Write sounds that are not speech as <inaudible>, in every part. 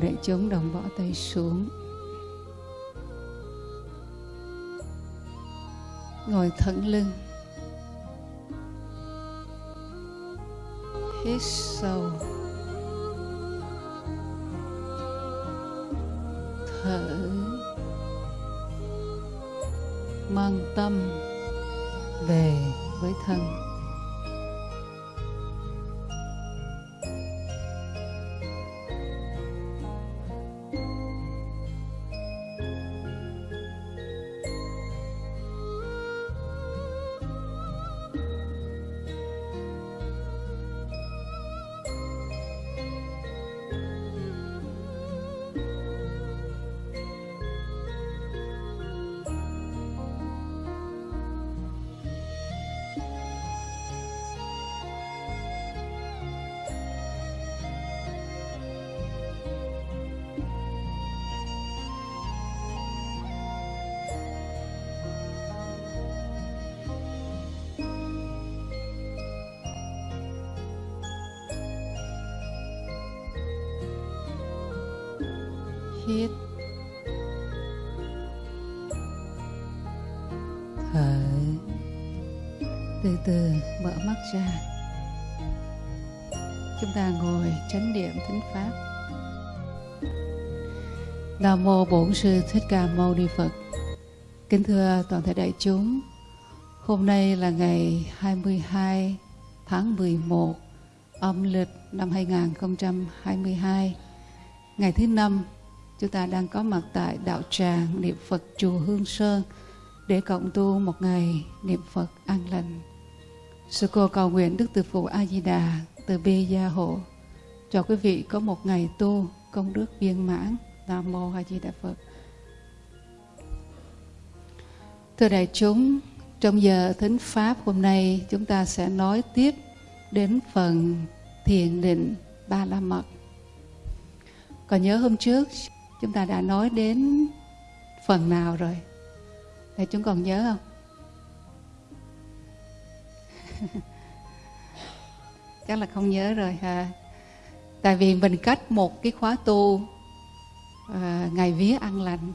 Mời đại chúng đồng bỏ tay xuống. Ngồi thẳng lưng. Hít sâu. Thở. Mang tâm về với thân. Niệm thính pháp. Nam mô bổn sư thích ca mâu ni phật. Kính thưa toàn thể đại chúng, hôm nay là ngày 22 tháng 11 âm lịch năm 2022 ngày thứ năm, Chúng ta đang có mặt tại đạo tràng niệm Phật chùa Hương Sơn để cộng tu một ngày niệm Phật an lành. Sư cô cầu nguyện Đức Từ Phụ A Di Đà từ bi gia hộ cho quý vị có một ngày tu công đức viên mãn. Nam mô A Di Đà Phật. Thưa đại chúng, trong giờ thính pháp hôm nay chúng ta sẽ nói tiếp đến phần thiền định ba la mật. Còn nhớ hôm trước chúng ta đã nói đến phần nào rồi đại chúng còn nhớ không <laughs> chắc là không nhớ rồi ha tại vì mình cách một cái khóa tu uh, ngày vía ăn lành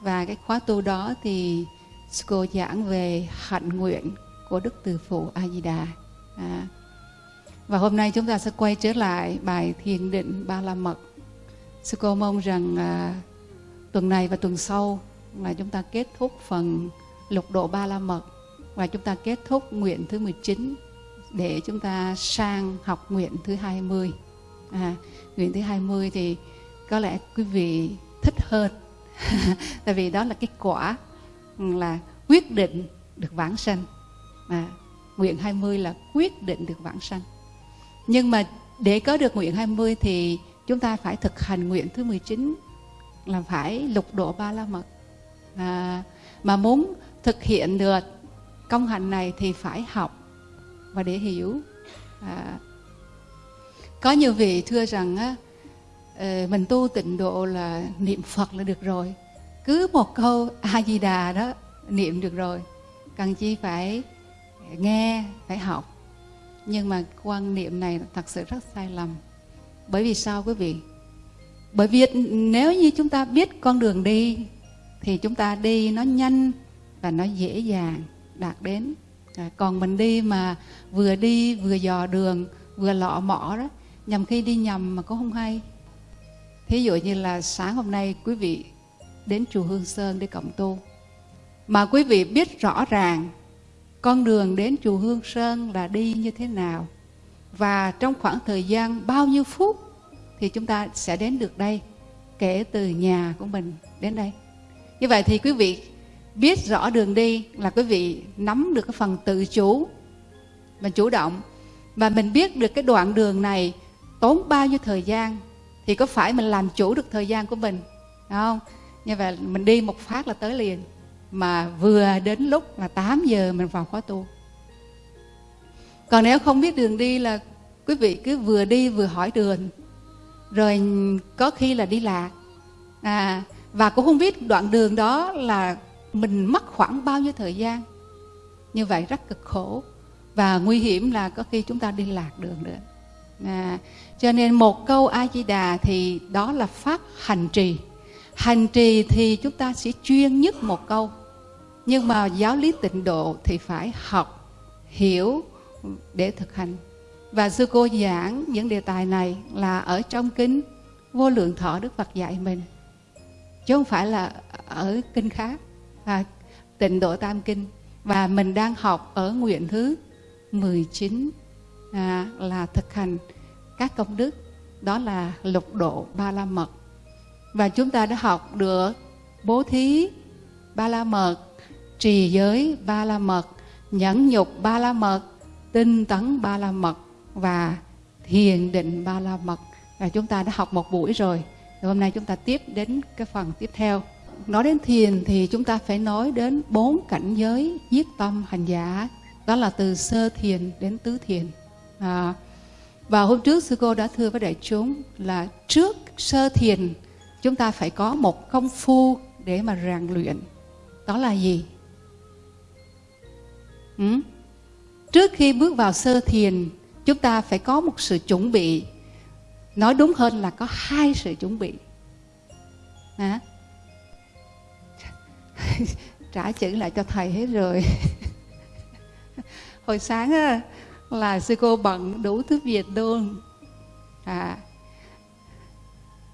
và cái khóa tu đó thì cô giảng về hạnh nguyện của đức từ phụ a di đà à. và hôm nay chúng ta sẽ quay trở lại bài thiền định ba la mật Sư cô mong rằng à, tuần này và tuần sau là chúng ta kết thúc phần lục độ ba la mật và chúng ta kết thúc nguyện thứ 19 để chúng ta sang học nguyện thứ 20. À, nguyện thứ 20 thì có lẽ quý vị thích hơn <laughs> tại vì đó là cái quả ừ, là quyết định được vãng sanh. À, nguyện 20 là quyết định được vãng sanh. Nhưng mà để có được nguyện 20 thì chúng ta phải thực hành nguyện thứ 19 là phải lục độ ba la mật à, mà muốn thực hiện được công hạnh này thì phải học và để hiểu à, có nhiều vị thưa rằng á, ờ, mình tu tịnh độ là niệm phật là được rồi cứ một câu a di đà đó niệm được rồi cần chi phải nghe phải học nhưng mà quan niệm này thật sự rất sai lầm bởi vì sao quý vị? Bởi vì nếu như chúng ta biết con đường đi thì chúng ta đi nó nhanh và nó dễ dàng đạt đến. À, còn mình đi mà vừa đi vừa dò đường vừa lọ mỏ đó nhầm khi đi nhầm mà cũng không hay. Thí dụ như là sáng hôm nay quý vị đến chùa Hương Sơn để cộng tu. Mà quý vị biết rõ ràng con đường đến chùa Hương Sơn là đi như thế nào. Và trong khoảng thời gian bao nhiêu phút thì chúng ta sẽ đến được đây, kể từ nhà của mình đến đây. Như vậy thì quý vị biết rõ đường đi là quý vị nắm được cái phần tự chủ mình chủ động. Và mình biết được cái đoạn đường này tốn bao nhiêu thời gian thì có phải mình làm chủ được thời gian của mình đúng không? Như vậy mình đi một phát là tới liền. Mà vừa đến lúc là 8 giờ mình vào khóa tu. Còn nếu không biết đường đi là quý vị cứ vừa đi vừa hỏi đường. Rồi có khi là đi lạc. À, và cũng không biết đoạn đường đó là mình mất khoảng bao nhiêu thời gian. Như vậy rất cực khổ. Và nguy hiểm là có khi chúng ta đi lạc đường nữa. À, cho nên một câu a di đà thì đó là pháp hành trì. Hành trì thì chúng ta sẽ chuyên nhất một câu. Nhưng mà giáo lý tịnh độ thì phải học hiểu để thực hành. Và sư cô giảng những đề tài này là ở trong kinh vô lượng thọ đức phật dạy mình. Chứ không phải là ở kinh khác à, tịnh độ tam kinh. Và mình đang học ở nguyện thứ 19 à, là thực hành các công đức đó là lục độ ba la mật và chúng ta đã học được bố thí ba la mật trì giới ba la mật nhẫn nhục ba la mật tinh tấn ba la mật và thiền định ba la mật và chúng ta đã học một buổi rồi. Và hôm nay chúng ta tiếp đến cái phần tiếp theo. Nói đến thiền thì chúng ta phải nói đến bốn cảnh giới giết tâm hành giả. Đó là từ sơ thiền đến tứ thiền. À, và hôm trước sư cô đã thưa với đại chúng là trước sơ thiền chúng ta phải có một công phu để mà rèn luyện. Đó là gì? Ừ? trước khi bước vào sơ thiền chúng ta phải có một sự chuẩn bị. Nói đúng hơn là có hai sự chuẩn bị. À? <laughs> trả chữ lại cho thầy hết rồi. <laughs> Hồi sáng á, là sư cô bận đủ thứ việc luôn. À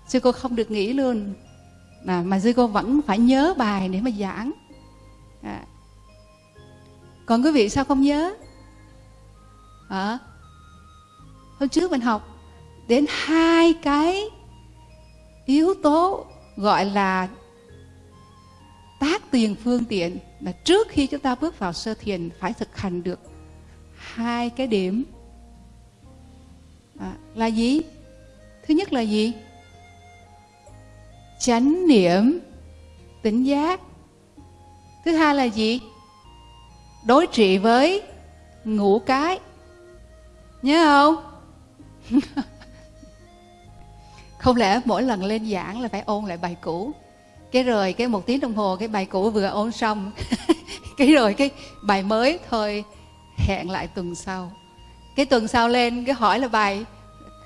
sư cô không được nghỉ luôn. À, mà sư cô vẫn phải nhớ bài để mà giảng. À. còn quý vị sao không nhớ? À, hôm trước mình học đến hai cái yếu tố gọi là tác tiền phương tiện là trước khi chúng ta bước vào sơ thiền phải thực hành được hai cái điểm. À, là gì? Thứ nhất là gì? Chánh niệm tỉnh giác. Thứ hai là gì? Đối trị với ngủ cái. Nhớ không? <laughs> Không lẽ mỗi lần lên giảng là phải ôn lại bài cũ? Cái rồi cái một tiếng đồng hồ cái bài cũ vừa ôn xong. <laughs> Cái rồi cái bài mới thôi hẹn lại tuần sau. Cái tuần sau lên, cái hỏi là bài,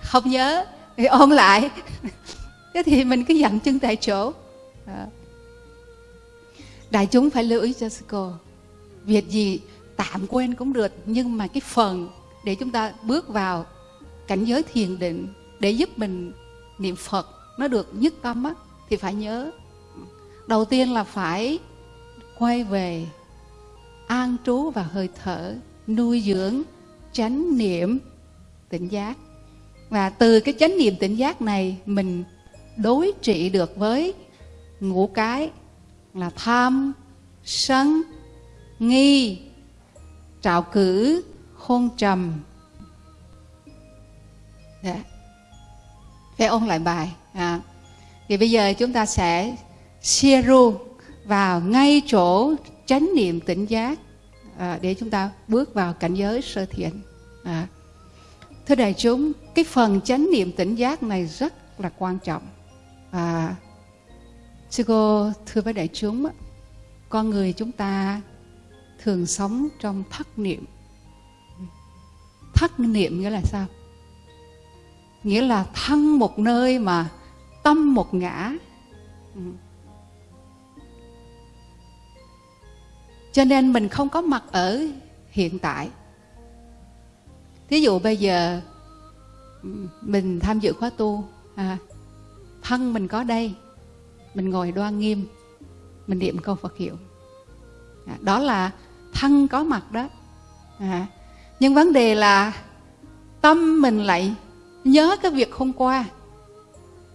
không nhớ, thì ôn lại. <laughs> Thế thì mình cứ dặn chân tại chỗ. À. đại chúng phải lưu ý cho sư cô, việc gì tạm quên cũng được, nhưng mà cái phần để chúng ta bước vào cảnh giới thiền định để giúp mình niệm phật nó được nhất tâm á, thì phải nhớ. Đầu tiên là phải quay về an trú và hơi thở nuôi dưỡng, chánh niệm, tỉnh giác và từ cái chánh niệm tỉnh giác này, mình đối trị được với ngũ cái là tham, sân, nghi trạo cử, hôn trầm Đã. Phải ôn lại bài. À. Thì bây giờ chúng ta sẽ xia ru vào ngay chỗ chánh niệm tỉnh giác à, để chúng ta bước vào cảnh giới sơ thiện. À. Thưa đại chúng, cái phần chánh niệm tỉnh giác này rất là quan trọng. À, sư cô thưa với đại chúng, con người chúng ta thường sống trong thất niệm. Thất niệm nghĩa là sao? nghĩa là thân một nơi mà tâm một ngã ừ. Cho nên mình không có mặt ở hiện tại. Thí dụ bây giờ mình tham dự khóa tu à, thân mình có đây mình ngồi đoan nghiêm mình niệm câu phật hiệu. À, đó là thân có mặt đó. À, nhưng vấn đề là tâm mình lại nhớ cái việc hôm qua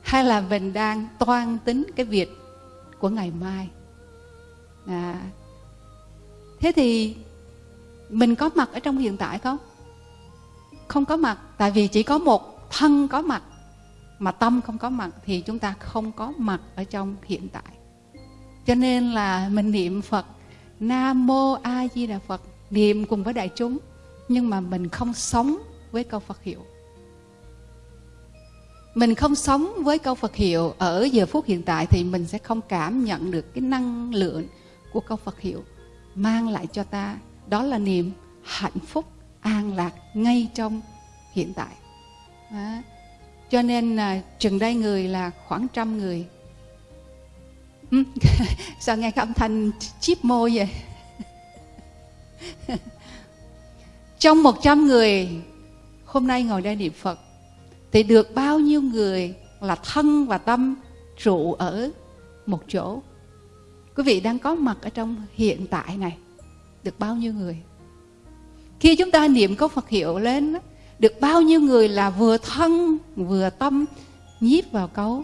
hay là mình đang toan tính cái việc của ngày mai. À, thế thì mình có mặt ở trong hiện tại không? Không có mặt, tại vì chỉ có một thân có mặt, mà tâm không có mặt thì chúng ta không có mặt ở trong hiện tại. Cho nên là mình niệm phật, nam mô a di đà phật, niệm cùng với đại chúng, nhưng mà mình không sống với câu phật hiệu. Mình không sống với câu Phật hiệu ở giờ phút hiện tại thì mình sẽ không cảm nhận được cái năng lượng của câu Phật hiệu mang lại cho ta. Đó là niềm hạnh phúc, an lạc ngay trong hiện tại. Đó. cho nên là chừng đây người là khoảng trăm người. Ừ, <laughs> sao nghe cái âm thanh chip môi vậy? <laughs> Trong một trăm người, hôm nay ngồi đây niệm phật, thì được bao nhiêu người là thân và tâm trụ ở một chỗ? Quý vị đang có mặt ở trong hiện tại này, được bao nhiêu người? Khi chúng ta niệm câu phật hiệu lên được bao nhiêu người là vừa thân, vừa tâm nhiếp vào câu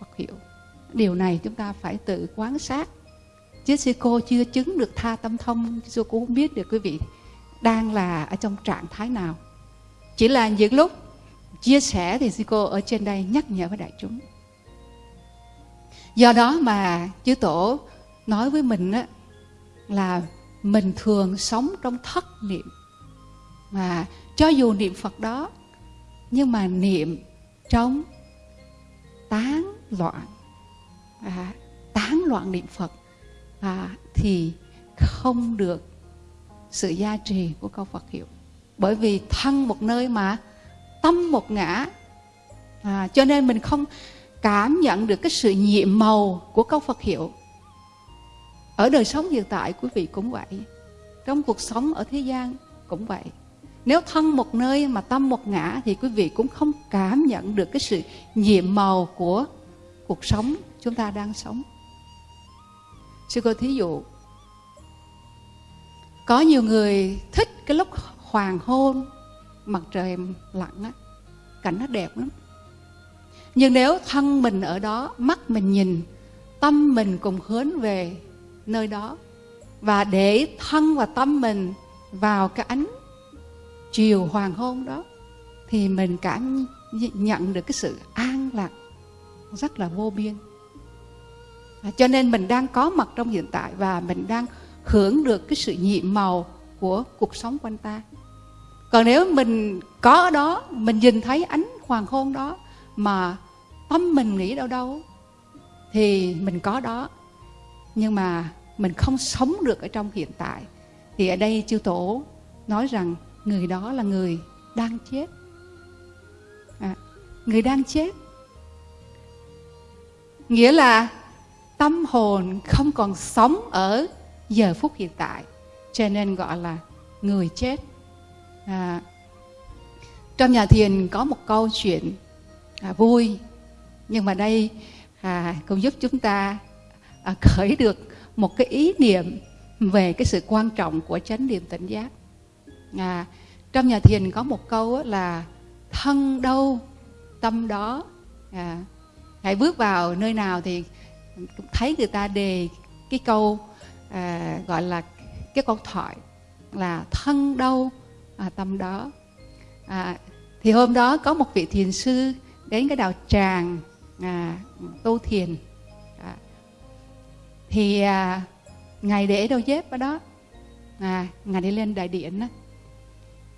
phật hiệu? Điều này chúng ta phải tự quan sát. Chứ sư cô chưa chứng được tha tâm thông, sư cô không biết được quý vị đang là ở trong trạng thái nào. Chỉ là những lúc chia sẻ thì sư cô ở trên đây nhắc nhở với đại chúng. Do đó mà chư tổ nói với mình á, là mình thường sống trong thất niệm. Mà cho dù niệm phật đó nhưng mà niệm trong tán loạn. À, tán loạn niệm phật à, thì không được sự gia trì của câu phật hiệu. Bởi vì thân một nơi mà tâm một ngã à, cho nên mình không cảm nhận được cái sự nhiệm màu của câu Phật hiệu ở đời sống hiện tại, quý vị cũng vậy. Trong cuộc sống ở thế gian cũng vậy. Nếu thân một nơi mà tâm một ngã thì quý vị cũng không cảm nhận được cái sự nhiệm màu của cuộc sống chúng ta đang sống. Sư cô thí dụ, có nhiều người thích cái lúc hoàng hôn, mặt trời lặn á, cảnh nó đẹp lắm. Nhưng nếu thân mình ở đó, mắt mình nhìn, tâm mình cùng hướng về nơi đó. Và để thân và tâm mình vào cái ánh chiều hoàng hôn đó, thì mình cảm nhận được cái sự an lạc rất là vô biên. À, cho nên mình đang có mặt trong hiện tại và mình đang hưởng được cái sự nhiệm màu của cuộc sống quanh ta. Còn nếu mình có ở đó, mình nhìn thấy ánh hoàng hôn đó mà tâm mình nghĩ đâu đâu thì mình có đó nhưng mà mình không sống được ở trong hiện tại. Thì ở đây chư tổ nói rằng người đó là người đang chết. À, người đang chết. Nghĩa là tâm hồn không còn sống ở giờ phút hiện tại. Cho nên gọi là người chết. À, trong nhà thiền có một câu chuyện à, vui. Nhưng mà đây à, cũng giúp chúng ta à, khởi được một cái ý niệm về cái sự quan trọng của chánh niệm tỉnh giác. À, trong nhà thiền có một câu là thân đâu tâm đó. À, hãy bước vào nơi nào thì cũng thấy người ta đề cái câu à, gọi là cái câu thoại là thân đâu à, tâm đó. À, thì hôm đó có một vị thiền sư đến cái đạo tràng à, tu thiền thì à, ngài để đôi dép ở đó. À, ngài đi lên đại điện đó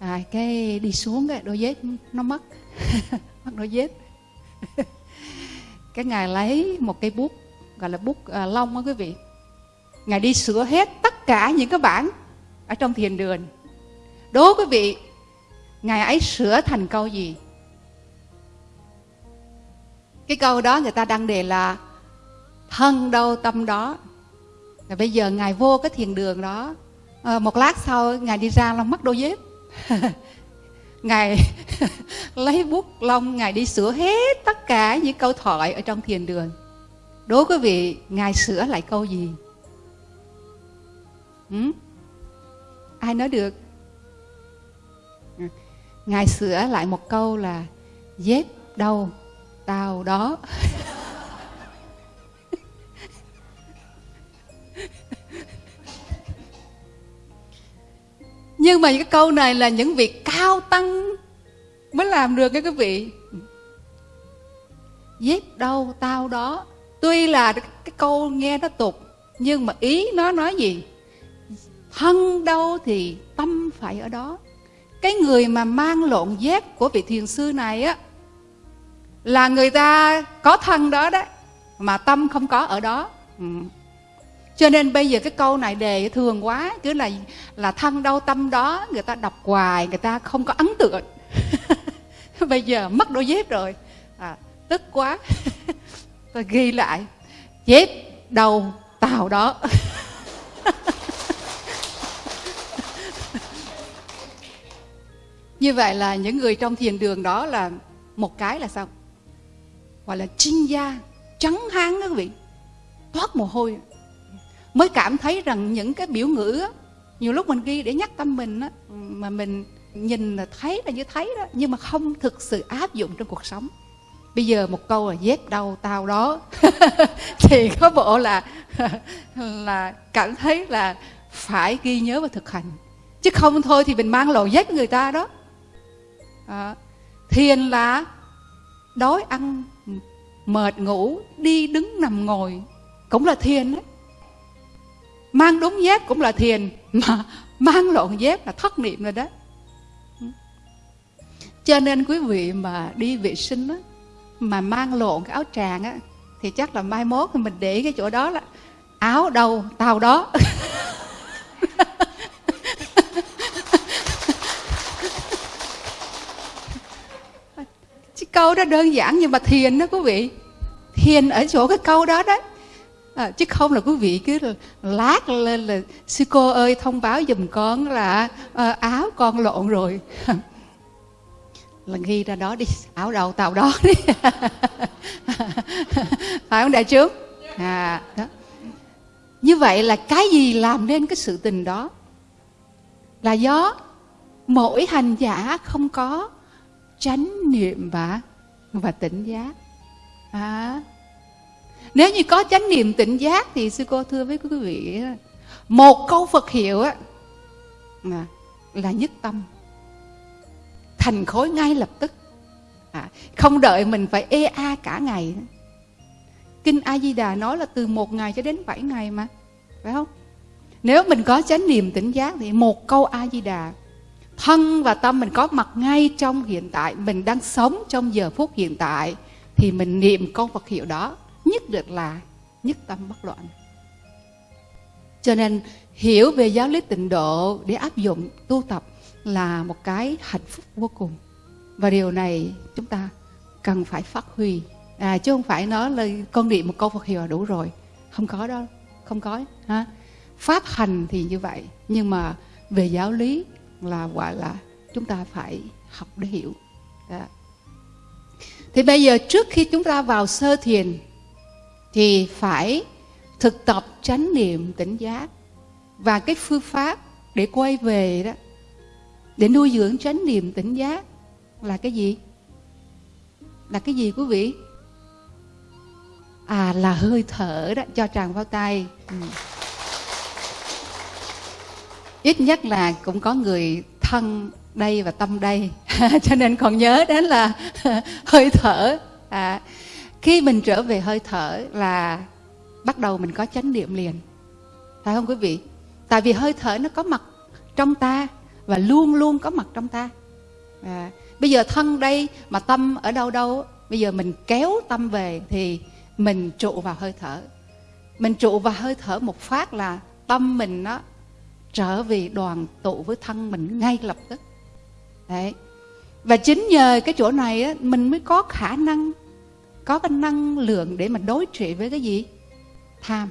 à, cái đi xuống cái đôi dép nó mất. <laughs> Mất đôi dép. <laughs> Cái ngài lấy một cây bút gọi là bút à, lông á quý vị. Ngài đi sửa hết tất cả những cái bản ở trong thiền đường. Đố quý vị ngài ấy sửa thành câu gì? Cái câu đó người ta đăng đề là thân đâu tâm đó. Và bây giờ ngài vô cái thiền đường đó. À, một lát sau ngài đi ra là mất đôi dép. <laughs> Ngài <laughs> lấy bút lông ngài đi sửa hết tất cả những câu thoại ở trong thiền đường. Đố quý vị ngài sửa lại câu gì? Ừ? ai nói được? Ừ. Ngài sửa lại một câu là dép đâu tao đó. <laughs> nhưng mà cái câu này là những vị cao tăng mới làm được cái quý vị. Dép đâu tao đó. Tuy là cái câu nghe nó tục, nhưng mà ý nó nói gì? Thân đâu thì tâm phải ở đó. Cái người mà mang lộn dép của vị thiền sư này á, là người ta có thân đó đấy mà tâm không có ở đó. Ừ cho nên bây giờ cái câu này đề thường quá cứ là là thân đâu tâm đó người ta đọc hoài người ta không có ấn tượng. <laughs> Bây giờ mất đôi dép rồi. À, tức quá. <laughs> Tôi ghi lại. Dép đầu tàu đó. <laughs> Như vậy là những người trong thiền đường đó là một cái là sao? Gọi là chinh gia trắng háng đó quý vị. Toát mồ hôi mới cảm thấy rằng những cái biểu ngữ á, nhiều lúc mình ghi để nhắc tâm mình á, mà mình nhìn là thấy là như thấy đó nhưng mà không thực sự áp dụng trong cuộc sống. Bây giờ một câu là dép đâu tao đó. <laughs> Thì có bộ là <laughs> là cảm thấy là phải ghi nhớ và thực hành. Chứ không thôi thì mình mang lộ dép người ta đó. À, thiền là đói ăn mệt ngủ đi đứng nằm ngồi cũng là thiền đấy mang đúng dép cũng là thiền, mà <laughs> mang lộn dép là thất niệm rồi đó. Cho nên quý vị mà đi vệ sinh á, mà mang lộn cái áo tràng á, thì chắc là mai mốt thì mình để cái chỗ đó là áo đâu tao đó. <laughs> Chứ câu đó đơn giản nhưng mà thiền đó quý vị. Thiền ở chỗ cái câu đó đấy à, chứ không là quý vị cứ lát lên là sư cô ơi thông báo giùm con là à, áo con lộn rồi. <laughs> Là ghi ra đó đi áo đầu tàu đó <laughs> đi. Phải không đại chúng à đó. Như vậy là cái gì làm nên cái sự tình đó? Là do mỗi hành giả không có chánh niệm và và tỉnh giác. À nếu như có chánh niệm tỉnh giác thì sư cô thưa với quý vị một câu Phật hiệu á là nhất tâm. Thành khối ngay lập tức. À, không đợi mình phải ê a cả ngày. Kinh a di đà nói là từ một ngày cho đến bảy ngày mà phải không? Nếu mình có chánh niệm tỉnh giác thì một câu a di đà thân và tâm mình có mặt ngay trong hiện tại mình đang sống trong giờ phút hiện tại thì mình niệm câu Phật hiệu đó nhất định là nhất tâm bất loạn. Cho nên hiểu về giáo lý tịnh độ để áp dụng tu tập là một cái hạnh phúc vô cùng. Và điều này chúng ta cần phải phát huy. À, chứ không phải nói là con niệm một câu Phật hiệu là đủ rồi. Không có đó không có ha. Pháp hành thì như vậy nhưng mà về giáo lý là gọi là chúng ta phải học để hiểu. Đó. thì bây giờ trước khi chúng ta vào sơ thiền thì phải thực tập chánh niệm tỉnh giác. Và cái phương pháp để quay về đó để nuôi dưỡng chánh niệm tỉnh giác là cái gì? Là cái gì quý vị? À là hơi thở đó cho tràng vào tay. Ừ. ít nhất là cũng có người thân đây và tâm đây. <laughs> Cho nên còn nhớ đến là <laughs> hơi thở. À, khi mình trở về hơi thở là bắt đầu mình có chánh niệm liền. Phải không quý vị? Tại vì hơi thở nó có mặt trong ta và luôn luôn có mặt trong ta. À, bây giờ thân đây mà tâm ở đâu đâu bây giờ mình kéo tâm về thì mình trụ vào hơi thở. Mình trụ vào hơi thở một phát là tâm mình nó trở về đoàn tụ với thân mình ngay lập tức. Đấy. Và chính nhờ cái chỗ này á, mình mới có khả năng có cái năng lượng để mà đối trị với cái gì? Tham.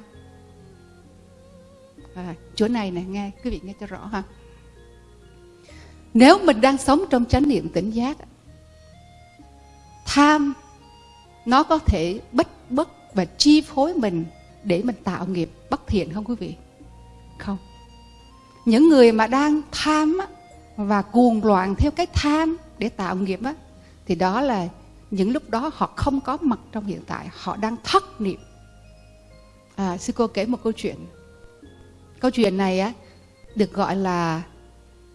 À, chỗ này nè nghe quý vị nghe cho rõ ha. Nếu mình đang sống trong chánh niệm tỉnh giác tham nó có thể bất bất và chi phối mình để mình tạo nghiệp bất thiện không quý vị? Không. Những người mà đang tham á, và cuồng loạn theo cái tham để tạo nghiệp á, thì đó là những lúc đó họ không có mặt trong hiện tại họ đang thất niệm à, sư cô kể một câu chuyện câu chuyện này á được gọi là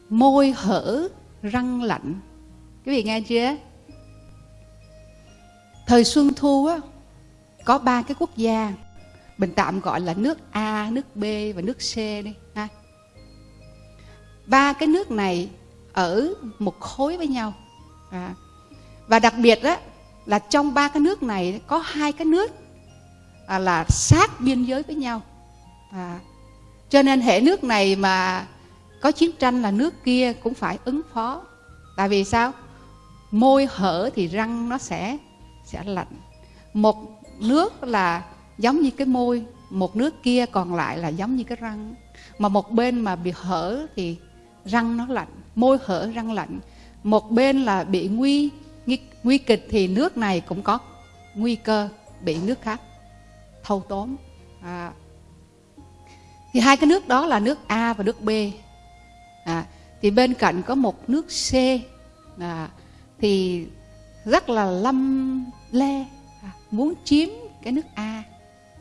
môi hở răng lạnh quý vị nghe chưa thời xuân thu á có ba cái quốc gia mình tạm gọi là nước A, nước B và nước C đi ha. Ba cái nước này ở một khối với nhau. À. Và đặc biệt đó là trong ba cái nước này có hai cái nước à, là sát biên giới với nhau. À. Cho nên hệ nước này mà có chiến tranh là nước kia cũng phải ứng phó tại vì sao môi hở thì răng nó sẽ sẽ lạnh một nước là giống như cái môi một nước kia còn lại là giống như cái răng mà một bên mà bị hở thì răng nó lạnh môi hở răng lạnh một bên là bị nguy nguy, nguy kịch thì nước này cũng có nguy cơ bị nước khác thâu tóm. À. thì hai cái nước đó là nước A và nước B. À, thì bên cạnh có một nước C à, thì rất là lâm le à, muốn chiếm cái nước A.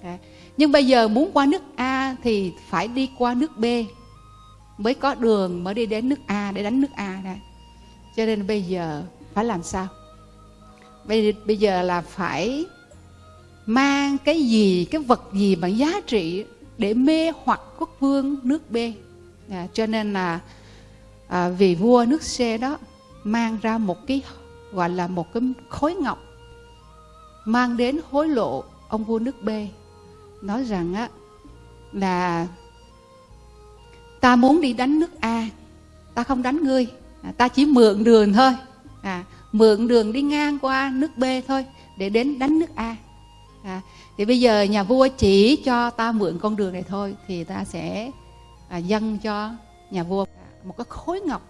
À, nhưng bây giờ muốn qua nước A thì phải đi qua nước B mới có đường mới đi đến nước A để đánh nước A này cho nên bây giờ phải làm sao? Bây, bây giờ là phải mang cái gì cái vật gì bằng giá trị để mê hoặc quốc vương nước B? À, cho nên là à, vì vua nước C đó mang ra một cái gọi là một cái khối ngọc mang đến hối lộ ông vua nước B. Nói rằng á là ta muốn đi đánh nước A ta không đánh ngươi à, ta chỉ mượn đường thôi à, mượn đường đi ngang qua nước B thôi để đến đánh nước A. À, thì bây giờ nhà vua chỉ cho ta mượn con đường này thôi thì ta sẽ à, dâng cho nhà vua một cái khối ngọc.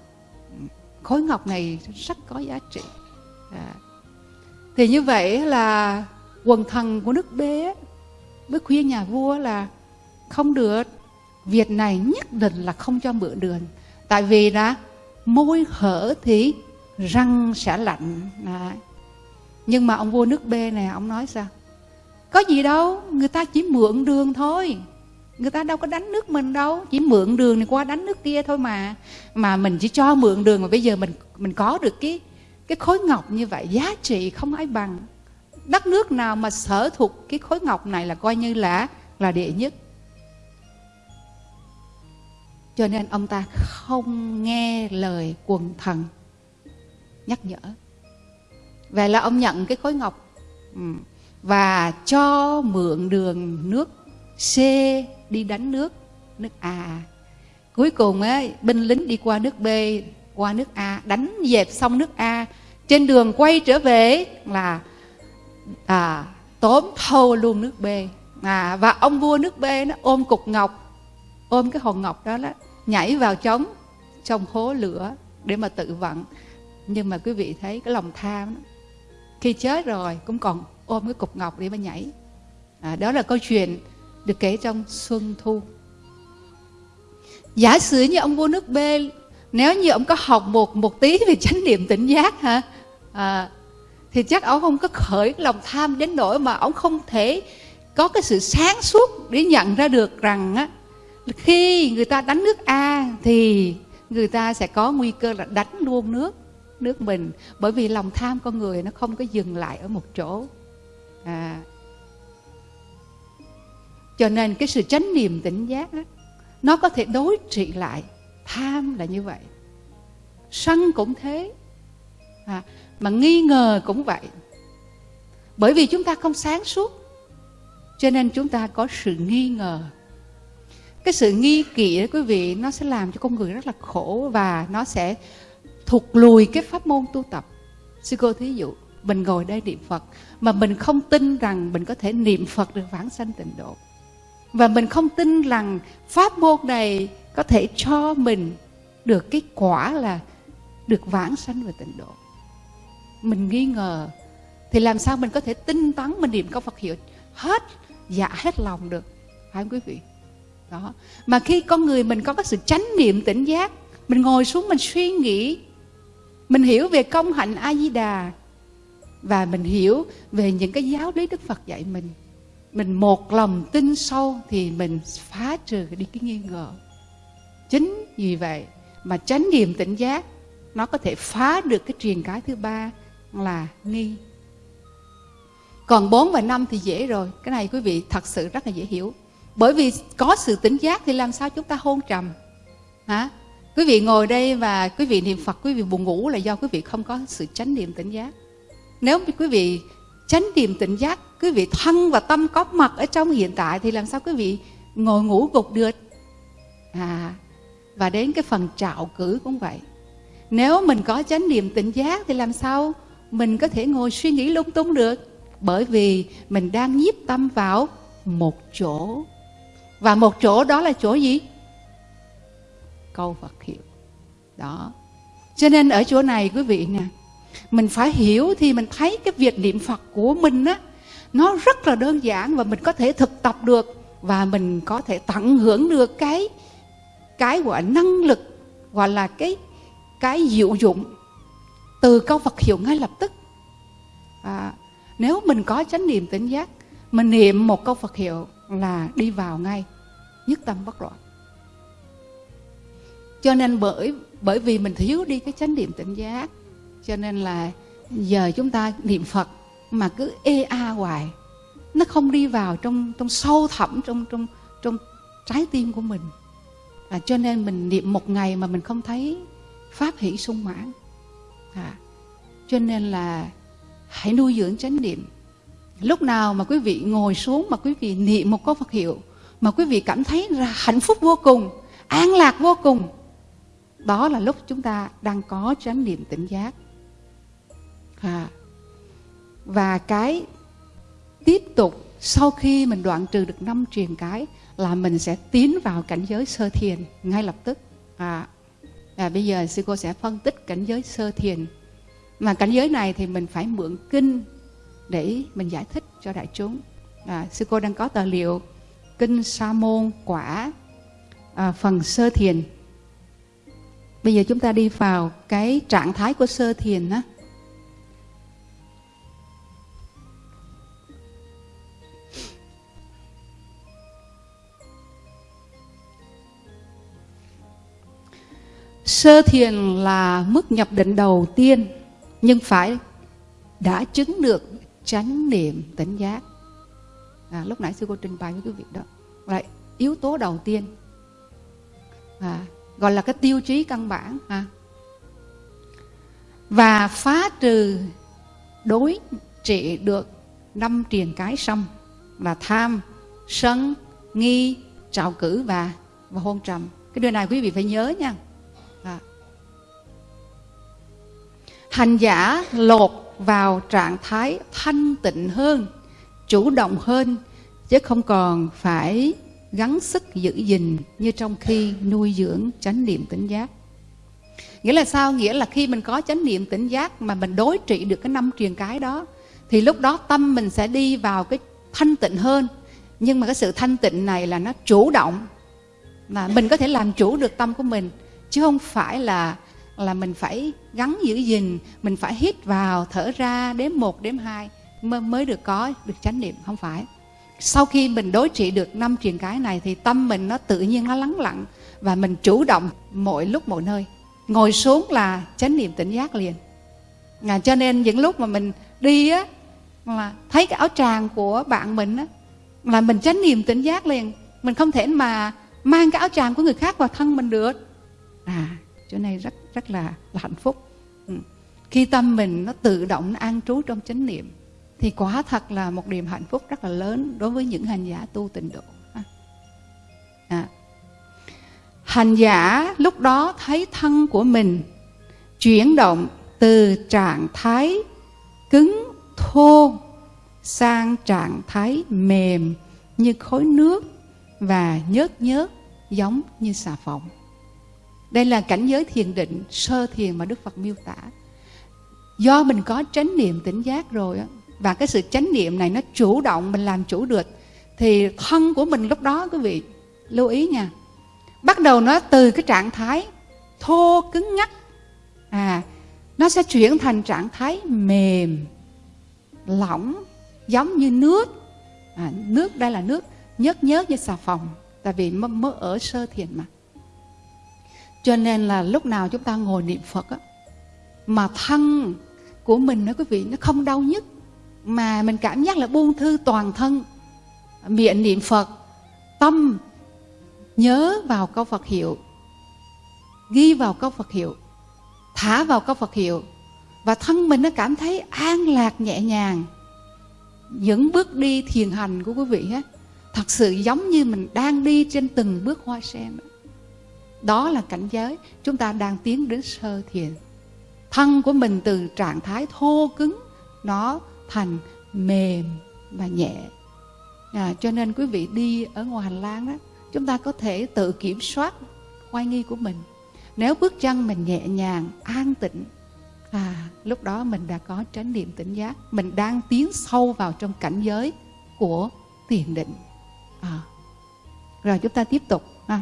Khối ngọc này rất có giá trị. À. thì như vậy là quần thần của nước B mới khuyên nhà vua là không được việc này nhất định là không cho mượn đường. Tại vì là môi hở thì răng sẽ lạnh. À. nhưng mà ông vua nước B này, ông nói sao? Có gì đâu, người ta chỉ mượn đường thôi. Người ta đâu có đánh nước mình đâu. Chỉ mượn đường này qua đánh nước kia thôi mà. Mà mình chỉ cho mượn đường mà bây giờ mình mình có được cái cái khối ngọc như vậy, giá trị không ai bằng. Đất nước nào mà sở thuộc cái khối ngọc này là coi như là là đệ nhất. Cho nên ông ta không nghe lời quần thần nhắc nhở. Vậy là ông nhận cái khối ngọc ừ, và cho mượn đường nước C đi đánh nước nước A. Cuối cùng á binh lính đi qua nước B qua nước A đánh dẹp xong nước A. Trên đường quay trở về là à, tóm thâu luôn nước B. À, và ông vua nước B nó ôm cục ngọc ôm cái hòn ngọc đó đó nhảy vào trống trong hố lửa để mà tự vận nhưng mà quý vị thấy cái lòng tham đó, khi chết rồi cũng còn ôm cái cục ngọc để mà nhảy. À, đó là câu chuyện được kể trong Xuân Thu. Giả sử như ông vua nước B, nếu như ông có học một một tí về chánh niệm tỉnh giác hả, à, thì chắc ông không có khởi lòng tham đến nỗi mà ông không thể có cái sự sáng suốt để nhận ra được rằng á, khi người ta đánh nước A thì người ta sẽ có nguy cơ là đánh luôn nước nước mình. Bởi vì lòng tham con người nó không có dừng lại ở một chỗ. À, cho nên cái sự chánh niệm tỉnh giác đó, nó có thể đối trị lại. Tham là như vậy. Sân cũng thế. À, mà nghi ngờ cũng vậy. Bởi vì chúng ta không sáng suốt cho nên chúng ta có sự nghi ngờ. Cái sự nghi kỵ đó quý vị nó sẽ làm cho con người rất là khổ và nó sẽ thụt lùi cái pháp môn tu tập. Sư cô thí dụ, mình ngồi đây niệm phật, mà mình không tin rằng mình có thể niệm phật được vãng sanh tịnh độ. Và mình không tin rằng pháp môn này có thể cho mình được cái quả là được vãng sanh về tịnh độ. Mình nghi ngờ, thì làm sao mình có thể tinh tấn mình niệm câu Phật hiệu hết dạ hết lòng được? Phải không quý vị? Đó. Mà khi con người mình có cái sự chánh niệm tỉnh giác, mình ngồi xuống mình suy nghĩ mình hiểu về công hạnh a di đà và mình hiểu về những cái giáo lý đức phật dạy mình. Mình một lòng tin sâu thì mình phá trừ đi cái nghi ngờ. Chính vì vậy mà chánh niệm tỉnh giác, nó có thể phá được cái truyền cái thứ ba là nghi. Còn 4 và 5 thì dễ rồi. Cái này quý vị thật sự rất là dễ hiểu. Bởi vì có sự tỉnh giác thì làm sao chúng ta hôn trầm? Hả? Quý vị ngồi đây và quý vị niệm phật, quý vị buồn ngủ là do quý vị không có sự chánh niệm tỉnh giác. Nếu quý vị chánh niệm tỉnh giác, quý vị thân và tâm có mặt ở trong hiện tại thì làm sao quý vị ngồi ngủ gục được? À và đến cái phần trạo cử cũng vậy. Nếu mình có chánh niệm tỉnh giác thì làm sao mình có thể ngồi suy nghĩ lung tung được? Bởi vì mình đang nhiếp tâm vào một chỗ. Và một chỗ đó là chỗ gì? Câu Phật hiệu. Đó. Cho nên ở chỗ này quý vị nè mình phải hiểu thì mình thấy cái việc niệm Phật của mình á nó rất là đơn giản và mình có thể thực tập được và mình có thể tận hưởng được cái cái gọi năng lực gọi là cái cái diệu dụng từ câu Phật hiệu ngay lập tức. À, nếu mình có chánh niệm tỉnh giác mình niệm một câu Phật hiệu là đi vào ngay nhất tâm bất loạn cho nên bởi bởi vì mình thiếu đi cái chánh niệm tỉnh giác. Cho nên là giờ chúng ta niệm Phật mà cứ ê a hoài nó không đi vào trong trong sâu thẳm trong trong trong trái tim của mình. À, cho nên mình niệm một ngày mà mình không thấy pháp hỷ sung mãn. À, cho nên là hãy nuôi dưỡng chánh niệm. Lúc nào mà quý vị ngồi xuống mà quý vị niệm một câu Phật hiệu mà quý vị cảm thấy là hạnh phúc vô cùng an lạc vô cùng đó là lúc chúng ta đang có chánh niệm tỉnh giác. À. và cái tiếp tục sau khi mình đoạn trừ được năm truyền cái là mình sẽ tiến vào cảnh giới sơ thiền ngay lập tức. À, à bây giờ sư cô sẽ phân tích cảnh giới sơ thiền. Mà cảnh giới này thì mình phải mượn kinh để mình giải thích cho đại chúng. À, sư cô đang có tài liệu kinh sa môn quả à, phần sơ thiền bây giờ chúng ta đi vào cái trạng thái của sơ thiền á Sơ thiền là mức nhập định đầu tiên nhưng phải đã chứng được chánh niệm tỉnh giác. À, lúc nãy sư cô trình bày với quý vị đó. Là yếu tố đầu tiên. À, gọi là cái tiêu chí căn bản. À. Và phá trừ đối trị được năm triền cái xong là tham, sân, nghi, trạo cử và và hôn trầm. Cái điều này quý vị phải nhớ nha. hành giả lột vào trạng thái thanh tịnh hơn chủ động hơn chứ không còn phải gắng sức giữ gìn như trong khi nuôi dưỡng chánh niệm tỉnh giác. Nghĩa là sao? Nghĩa là khi mình có chánh niệm tỉnh giác mà mình đối trị được cái năm truyền cái đó, thì lúc đó tâm mình sẽ đi vào cái thanh tịnh hơn. Nhưng mà cái sự thanh tịnh này là nó chủ động là mình có thể làm chủ được tâm của mình, chứ không phải là là mình phải gắn giữ gìn, mình phải hít vào, thở ra, đếm một, đếm hai mới được có được chánh niệm. Không phải sau khi mình đối trị được năm truyền cái này thì tâm mình nó tự nhiên nó lắng lặng và mình chủ động mọi lúc mọi nơi. Ngồi xuống là chánh niệm tỉnh giác liền. À, cho nên những lúc mà mình đi á là thấy cái áo tràng của bạn mình á là mình chánh niệm tỉnh giác liền. Mình không thể mà mang cái áo tràng của người khác vào thân mình được. À chỗ này rất rất là, là hạnh phúc. Ừ. khi tâm mình nó tự động nó an trú trong chánh niệm thì quả thật là một niềm hạnh phúc rất là lớn đối với những hành giả tu tịnh độ à. à. hành giả lúc đó thấy thân của mình chuyển động từ trạng thái cứng, thô sang trạng thái mềm như khối nước và nhớt nhớt giống như xà phòng đây là cảnh giới thiền định, sơ thiền mà Đức Phật miêu tả. Do mình có chánh niệm tỉnh giác rồi á và cái sự chánh niệm này nó chủ động mình làm chủ được. Thì thân của mình lúc đó quý vị lưu ý nha. Bắt đầu nó từ cái trạng thái thô cứng nhắc. À nó sẽ chuyển thành trạng thái mềm lỏng giống như nước. À, nước đây là nước nhớt nhớt như xà phòng tại vì mới ở sơ thiền mà. Cho nên là lúc nào chúng ta ngồi niệm Phật á, mà thân của mình đó quý vị nó không đau nhức mà mình cảm giác là buông thư toàn thân, miệng niệm Phật, tâm nhớ vào câu Phật hiệu, ghi vào câu Phật hiệu, thả vào câu Phật hiệu, và thân mình nó cảm thấy an lạc nhẹ nhàng. Những bước đi thiền hành của quý vị á, thật sự giống như mình đang đi trên từng bước hoa sen. Đó đó là cảnh giới chúng ta đang tiến đến sơ thiền. Thân của mình từ trạng thái thô cứng, nó thành mềm và nhẹ à, cho nên quý vị đi ở ngoài hành lang đó chúng ta có thể tự kiểm soát oai nghi của mình nếu bước chân mình nhẹ nhàng an tịnh à lúc đó mình đã có chánh niệm tỉnh giác mình đang tiến sâu vào trong cảnh giới của thiền định à. rồi chúng ta tiếp tục ha.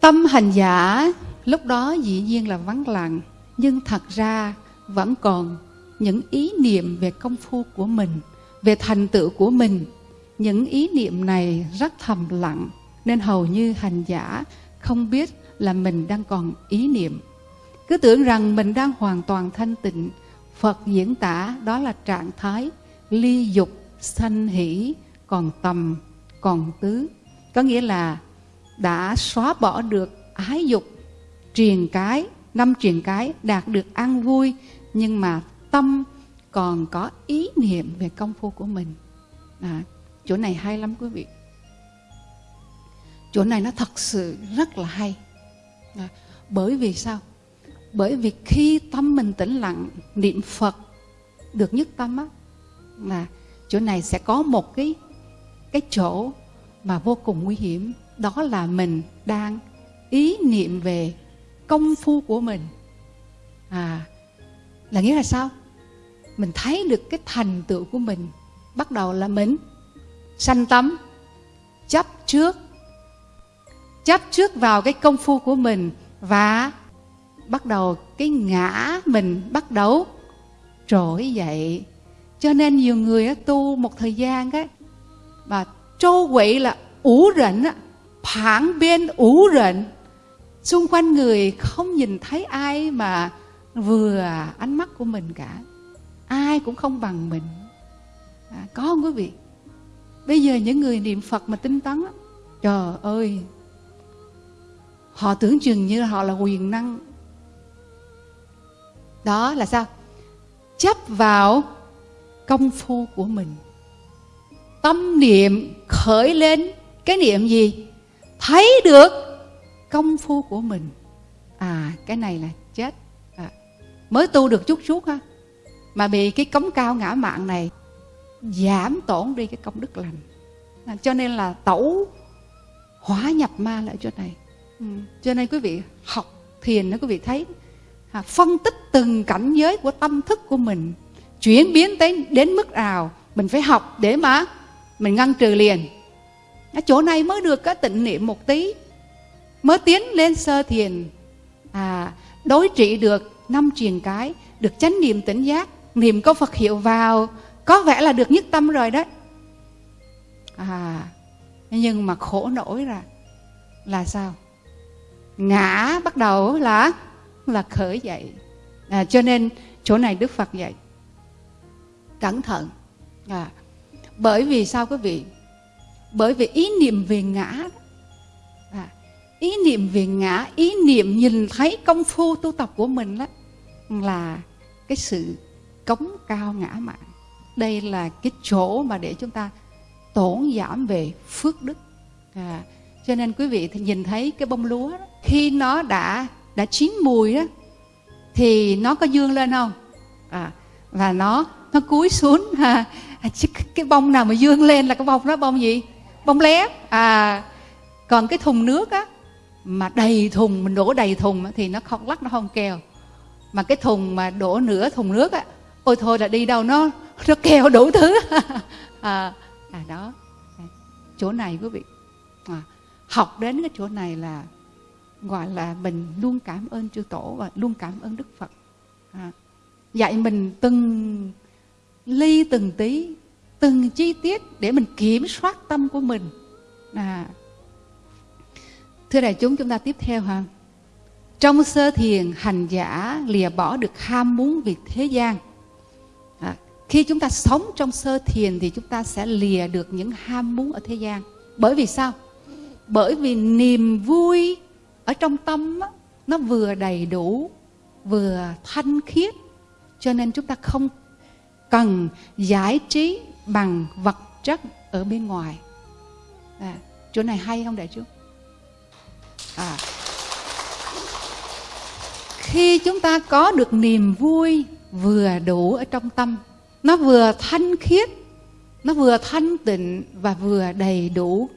tâm hành giả lúc đó dĩ nhiên là vắng lặng nhưng thật ra vẫn còn những ý niệm về công phu của mình, về thành tựu của mình. Những ý niệm này rất thầm lặng, nên hầu như hành giả không biết là mình đang còn ý niệm. Cứ tưởng rằng mình đang hoàn toàn thanh tịnh, phật diễn tả đó là trạng thái ly dục, sanh hỷ, còn tầm, còn tứ. Có nghĩa là đã xóa bỏ được ái dục truyền cái năm truyền cái đạt được an vui nhưng mà tâm còn có ý niệm về công phu của mình. À, chỗ này hay lắm quý vị. Chỗ này nó thật sự rất là hay. À, bởi vì sao? Bởi vì khi tâm mình tĩnh lặng niệm phật được nhất tâm á là chỗ này sẽ có một cái cái chỗ mà vô cùng nguy hiểm. Đó là mình đang ý niệm về công phu của mình. À là nghĩa là sao? Mình thấy được cái thành tựu của mình bắt đầu là mình sanh tâm chấp trước chấp trước vào cái công phu của mình và bắt đầu cái ngã mình bắt đầu trỗi dậy. Cho nên nhiều người tu một thời gian á, mà trô quậy là ủ rỉnh á, phản bên ủ rỉnh xung quanh người không nhìn thấy ai mà vừa ánh mắt của mình cả. Ai cũng không bằng mình. À, có không quý vị? Bây giờ những người niệm phật mà tinh tấn trời ơi họ tưởng chừng như họ là quyền năng. Đó là sao? Chấp vào công phu của mình. Tâm niệm khởi lên cái niệm gì? Thấy được công phu của mình. À cái này là chết. À, mới tu được chút chút ha mà bị cái cống cao ngã mạng này giảm tổn đi cái công đức lành. À, cho nên là tẩu hóa nhập ma lại chỗ này. Ừ. cho nên quý vị học thiền đó quý vị thấy à, phân tích từng cảnh giới của tâm thức của mình chuyển biến tới đến mức nào mình phải học để mà mình ngăn trừ liền. Ở chỗ này mới được cái tịnh niệm một tí mới tiến lên sơ thiền. À đối trị được năm truyền cái được chánh niệm tỉnh giác niệm có phật hiệu vào có vẻ là được nhất tâm rồi đấy à nhưng mà khổ nổi là là sao? Ngã bắt đầu là là khởi dậy. À, cho nên chỗ này đức phật dạy. Cẩn thận. À, bởi vì sao quý vị? Bởi vì ý niệm về ngã ý niệm về ngã ý niệm nhìn thấy công phu tu tập của mình đó là cái sự cống cao ngã mạng đây là cái chỗ mà để chúng ta tổn giảm về phước đức. À, cho nên quý vị thì nhìn thấy cái bông lúa đó, khi nó đã đã chín mùi đó thì nó có dương lên không? À, và nó nó cúi xuống ha à, cái bông nào mà dương lên là cái bông đó bông gì? Bông lép. À còn cái thùng nước á mà đầy thùng mình đổ đầy thùng thì nó không lắc nó không kèo mà cái thùng mà đổ nửa thùng nước á ôi thôi là đi đâu nó nó kèo đủ thứ. <laughs> À, à đó. Chỗ này quý vị. À, học đến cái chỗ này là gọi là mình luôn cảm ơn chư tổ và luôn cảm ơn đức phật. À, dạy mình từng ly từng tí từng chi tiết để mình kiểm soát tâm của mình. À thưa đại chúng chúng ta tiếp theo ha. Trong sơ thiền hành giả lìa bỏ được ham muốn việc thế gian. À, khi chúng ta sống trong sơ thiền thì chúng ta sẽ lìa được những ham muốn ở thế gian. Bởi vì sao? Bởi vì niềm vui ở trong tâm á, nó vừa đầy đủ vừa thanh khiết. Cho nên chúng ta không cần giải trí bằng vật chất ở bên ngoài. À, chỗ này hay không đại chúng? À, khi chúng ta có được niềm vui vừa đủ ở trong tâm nó vừa thanh khiết nó vừa thanh tịnh và vừa đầy đủ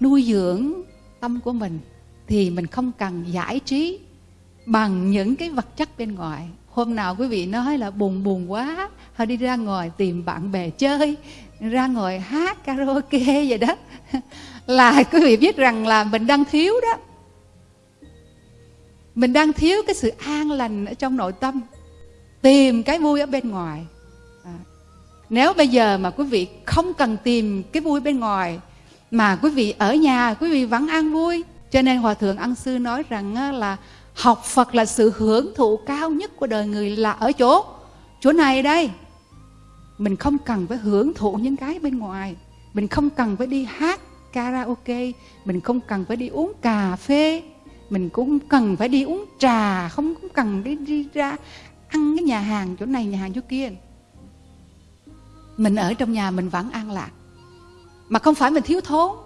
nuôi dưỡng tâm của mình thì mình không cần giải trí bằng những cái vật chất bên ngoài. Hôm nào quý vị nói là buồn buồn quá họ đi ra ngoài tìm bạn bè chơi ra ngoài hát karaoke vậy đó. <laughs> Là quý vị biết rằng là mình đang thiếu đó mình đang thiếu cái sự an lành ở trong nội tâm, tìm cái vui ở bên ngoài. À. nếu bây giờ mà quý vị không cần tìm cái vui bên ngoài, mà quý vị ở nhà, quý vị vẫn an vui. Cho nên hòa thượng ân sư nói rằng là học phật là sự hưởng thụ cao nhất của đời người là ở chỗ chỗ này đây. Mình không cần phải hưởng thụ những cái bên ngoài. Mình không cần phải đi hát karaoke. Mình không cần phải đi uống cà phê mình cũng cần phải đi uống trà không cũng cần đi, đi ra ăn cái nhà hàng chỗ này nhà hàng chỗ kia. Mình ở trong nhà mình vẫn an lạc. Mà không phải mình thiếu thốn.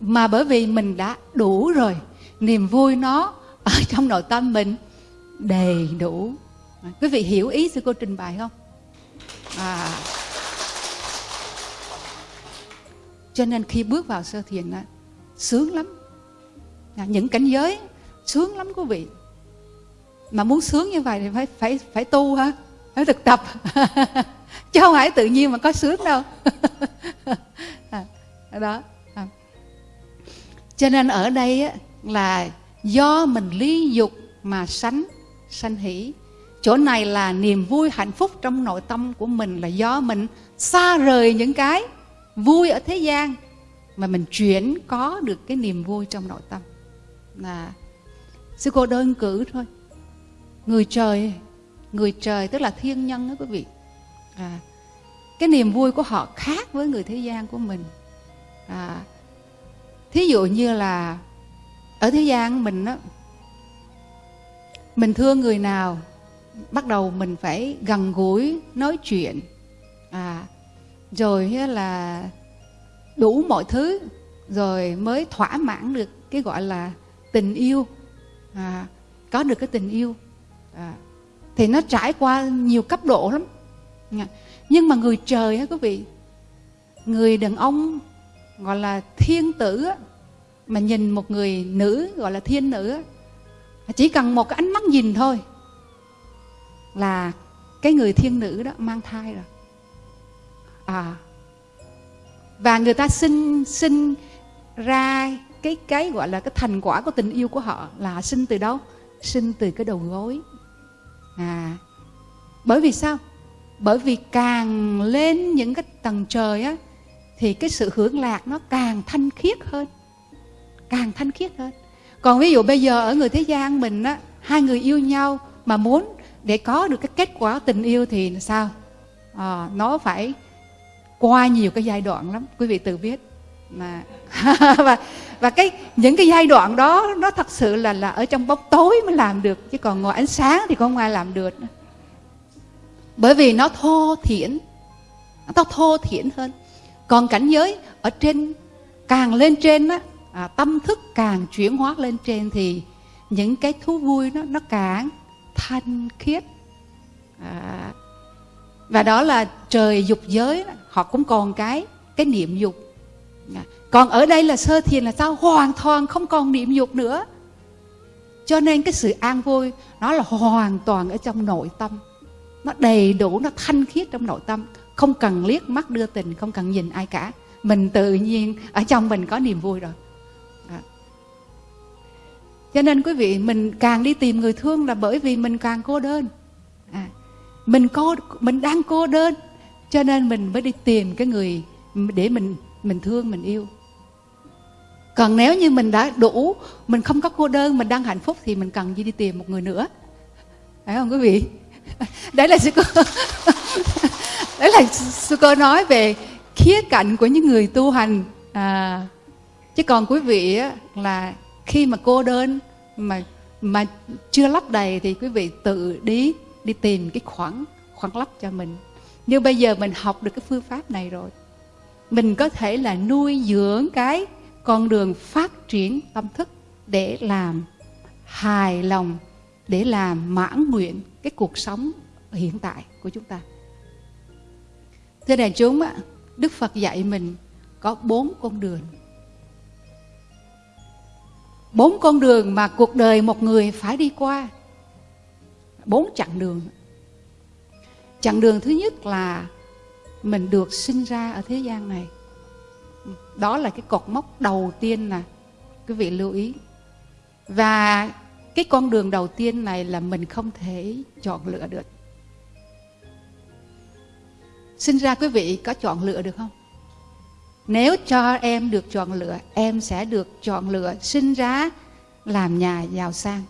Mà bởi vì mình đã đủ rồi niềm vui nó ở <laughs> trong nội tâm mình đầy đủ. Quý vị hiểu ý sư cô trình bày không? À. cho nên khi bước vào sơ thiền đó, sướng lắm. Dạ, những cảnh giới sướng lắm quý vị. Mà muốn sướng như vậy thì phải phải phải tu ha phải thực tập. <laughs> Chứ không phải tự nhiên mà có sướng đâu. <laughs> À, đó à. cho nên ở đây á, là do mình lý dục mà sánh sanh hỷ. Chỗ này là niềm vui hạnh phúc trong nội tâm của mình là do mình xa rời những cái vui ở thế gian mà mình chuyển có được cái niềm vui trong nội tâm là sư cô đơn cử thôi. Người trời người trời tức là thiên nhân đó quý vị. À, cái niềm vui của họ khác với người thế gian của mình. À, thí dụ như là ở thế gian mình á mình thương người nào bắt đầu mình phải gần gũi nói chuyện. À rồi là đủ mọi thứ rồi mới thỏa mãn được cái gọi là tình yêu. À, có được cái tình yêu. À, thì nó trải qua nhiều cấp độ lắm. Nhưng mà người trời á quý vị người đàn ông gọi là thiên tử á, mà nhìn một người nữ gọi là thiên nữ á, chỉ cần một cái ánh mắt nhìn thôi là cái người thiên nữ đó mang thai rồi. À và người ta sinh sinh ra cái cái gọi là cái thành quả của tình yêu của họ là sinh từ đâu? Sinh từ cái đầu gối. À bởi vì sao? Bởi vì càng lên những cái tầng trời á thì cái sự hưởng lạc nó càng thanh khiết hơn. Càng thanh khiết hơn. Còn ví dụ bây giờ ở người thế gian mình á hai người yêu nhau mà muốn để có được cái kết quả tình yêu thì sao? À, nó phải qua nhiều cái giai đoạn lắm. Quý vị tự biết mà <laughs> và và cái những cái giai đoạn đó nó thật sự là là ở trong bóng tối mới làm được chứ còn ngồi ánh sáng thì không ai làm được. Bởi vì nó thô thiển nó thô thiển hơn. Còn cảnh giới ở trên càng lên trên á à, tâm thức càng chuyển hóa lên trên thì những cái thú vui nó nó càng thanh khiết. À, và đó là trời dục giới họ cũng còn cái cái niệm dục. Dạ. còn ở đây là sơ thiền là sao? Hoàn toàn không còn niệm dục nữa. Cho nên cái sự an vui, nó là hoàn toàn ở trong nội tâm. Nó đầy đủ, nó thanh khiết trong nội tâm. Không cần liếc mắt đưa tình, không cần nhìn ai cả. Mình tự nhiên, ở trong mình có niềm vui rồi. À. cho nên quý vị, mình càng đi tìm người thương là bởi vì mình càng cô đơn. À. mình cô mình đang cô đơn, cho nên mình mới đi tìm cái người để mình mình thương mình yêu. Còn nếu như mình đã đủ mình không có cô đơn mình đang hạnh phúc thì mình cần gì đi tìm một người nữa? Phải không quý vị? <laughs> Đấy là sư cô <laughs> đấy là sư cô nói về khía cạnh của những người tu hành. À, chứ còn quý vị á, là khi mà cô đơn mà mà chưa lấp đầy thì quý vị tự đi đi tìm cái khoảng khoảng lấp cho mình. Như bây giờ mình học được cái phương pháp này rồi mình có thể là nuôi dưỡng cái con đường phát triển tâm thức để làm hài lòng, để làm mãn nguyện cái cuộc sống hiện tại của chúng ta. Thưa đại chúng ạ, đức phật dạy mình có bốn con đường. Bốn con đường mà cuộc đời một người phải đi qua. Bốn chặng đường. Chặng đường thứ nhất là mình được sinh ra ở thế gian này. Đó là cái cột mốc đầu tiên nè. Quý vị lưu ý. Và cái con đường đầu tiên này là mình không thể chọn lựa được. Sinh ra quý vị có chọn lựa được không? Nếu cho em được chọn lựa, em sẽ được chọn lựa sinh ra làm nhà giàu sang,